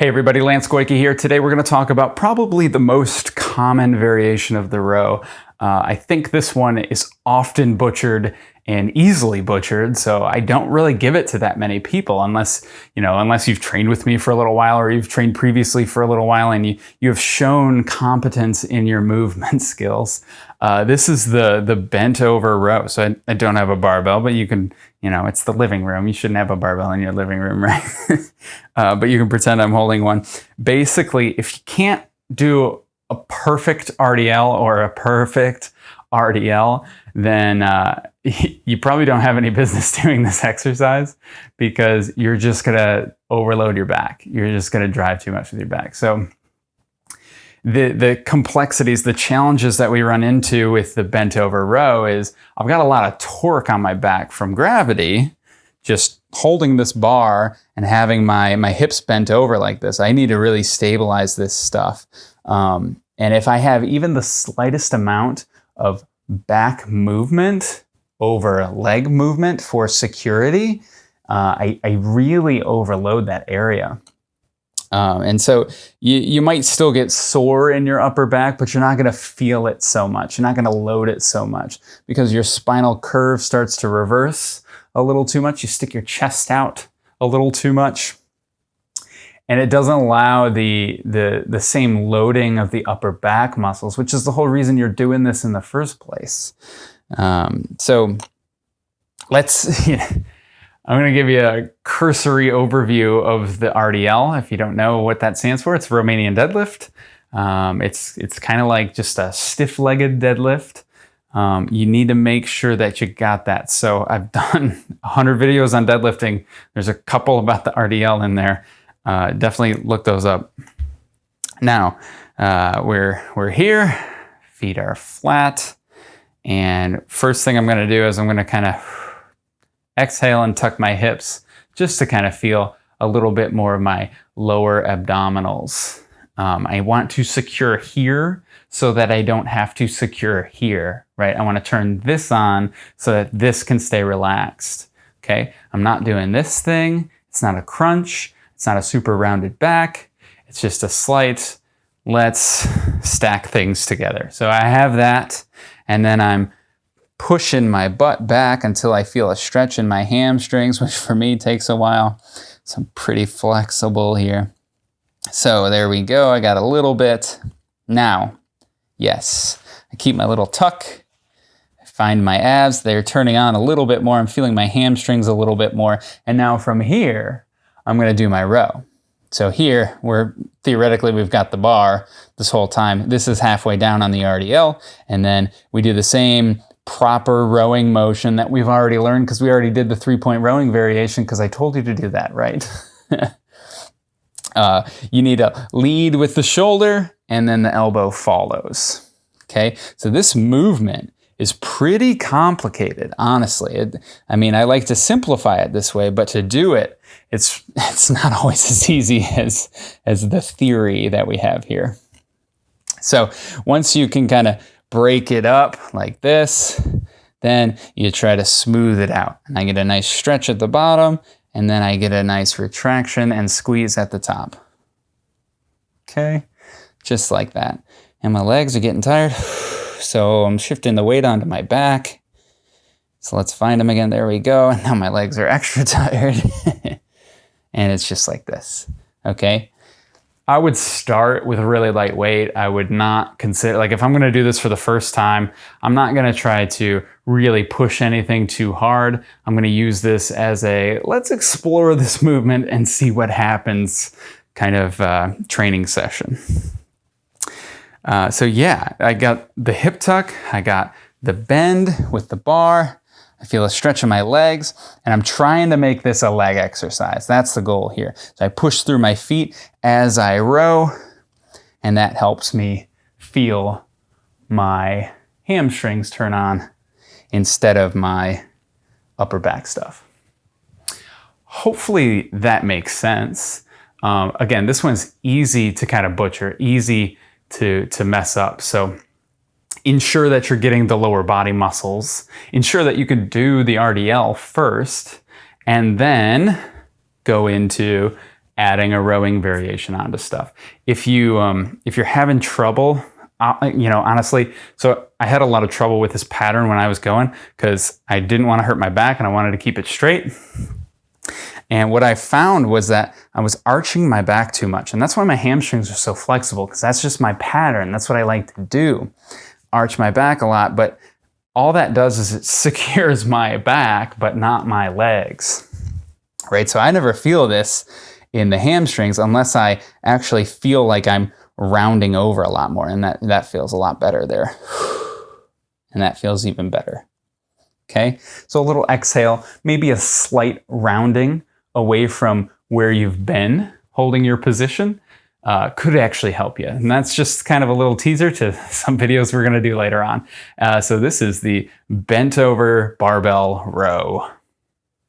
Hey everybody, Lance Goyke here. Today we're going to talk about probably the most common variation of the row. Uh, I think this one is often butchered and easily butchered, so I don't really give it to that many people unless, you know, unless you've trained with me for a little while or you've trained previously for a little while and you, you have shown competence in your movement skills. Uh, this is the, the bent over row. So I, I don't have a barbell, but you can, you know, it's the living room. You shouldn't have a barbell in your living room, right? uh, but you can pretend I'm holding one. Basically, if you can't do a perfect RDL or a perfect RDL, then uh, you probably don't have any business doing this exercise because you're just gonna overload your back. You're just gonna drive too much with your back. So the, the complexities, the challenges that we run into with the bent over row is I've got a lot of torque on my back from gravity, just holding this bar and having my, my hips bent over like this. I need to really stabilize this stuff. Um, and if I have even the slightest amount of back movement over leg movement for security, uh, I, I really overload that area. Um, and so you, you might still get sore in your upper back, but you're not going to feel it so much. You're not going to load it so much because your spinal curve starts to reverse a little too much. You stick your chest out a little too much. And it doesn't allow the, the, the same loading of the upper back muscles, which is the whole reason you're doing this in the first place. Um, so let's, I'm going to give you a cursory overview of the RDL. If you don't know what that stands for, it's Romanian deadlift. Um, it's it's kind of like just a stiff-legged deadlift. Um, you need to make sure that you got that. So I've done 100 videos on deadlifting. There's a couple about the RDL in there. Uh, definitely look those up. Now, uh, we're, we're here, feet are flat, and first thing I'm gonna do is I'm gonna kind of exhale and tuck my hips just to kind of feel a little bit more of my lower abdominals. Um, I want to secure here so that I don't have to secure here, right? I want to turn this on so that this can stay relaxed, okay? I'm not doing this thing. It's not a crunch. It's not a super rounded back. It's just a slight, let's stack things together. So I have that, and then I'm pushing my butt back until I feel a stretch in my hamstrings, which for me takes a while. So I'm pretty flexible here. So there we go. I got a little bit. Now, yes, I keep my little tuck. I find my abs. They're turning on a little bit more. I'm feeling my hamstrings a little bit more. And now from here, I'm going to do my row. So here, we're theoretically, we've got the bar this whole time. This is halfway down on the RDL. And then we do the same proper rowing motion that we've already learned because we already did the three-point rowing variation because I told you to do that, right? uh, you need to lead with the shoulder and then the elbow follows. Okay, so this movement is pretty complicated, honestly. It, I mean, I like to simplify it this way, but to do it, it's, it's not always as easy as, as the theory that we have here. So once you can kind of break it up like this. Then you try to smooth it out. And I get a nice stretch at the bottom, and then I get a nice retraction and squeeze at the top. Okay, just like that. And my legs are getting tired. So I'm shifting the weight onto my back. So let's find them again. There we go. And now my legs are extra tired. and it's just like this. Okay. I would start with really lightweight. I would not consider, like if I'm gonna do this for the first time, I'm not gonna try to really push anything too hard. I'm gonna use this as a, let's explore this movement and see what happens kind of uh, training session. Uh, so yeah, I got the hip tuck, I got the bend with the bar, I feel a stretch in my legs, and I'm trying to make this a leg exercise. That's the goal here. So I push through my feet as I row, and that helps me feel my hamstrings turn on instead of my upper back stuff. Hopefully that makes sense. Um, again, this one's easy to kind of butcher, easy to, to mess up. So ensure that you're getting the lower body muscles, ensure that you can do the RDL first, and then go into adding a rowing variation onto stuff. If you um, if you're having trouble, uh, you know, honestly, so I had a lot of trouble with this pattern when I was going because I didn't want to hurt my back and I wanted to keep it straight. And what I found was that I was arching my back too much. And that's why my hamstrings are so flexible because that's just my pattern. That's what I like to do. Arch my back a lot, but all that does is it secures my back, but not my legs. Right? So I never feel this in the hamstrings unless I actually feel like I'm rounding over a lot more. And that, that feels a lot better there. And that feels even better. Okay, so a little exhale, maybe a slight rounding away from where you've been holding your position uh, could actually help you. And that's just kind of a little teaser to some videos we're going to do later on. Uh, so this is the bent over barbell row.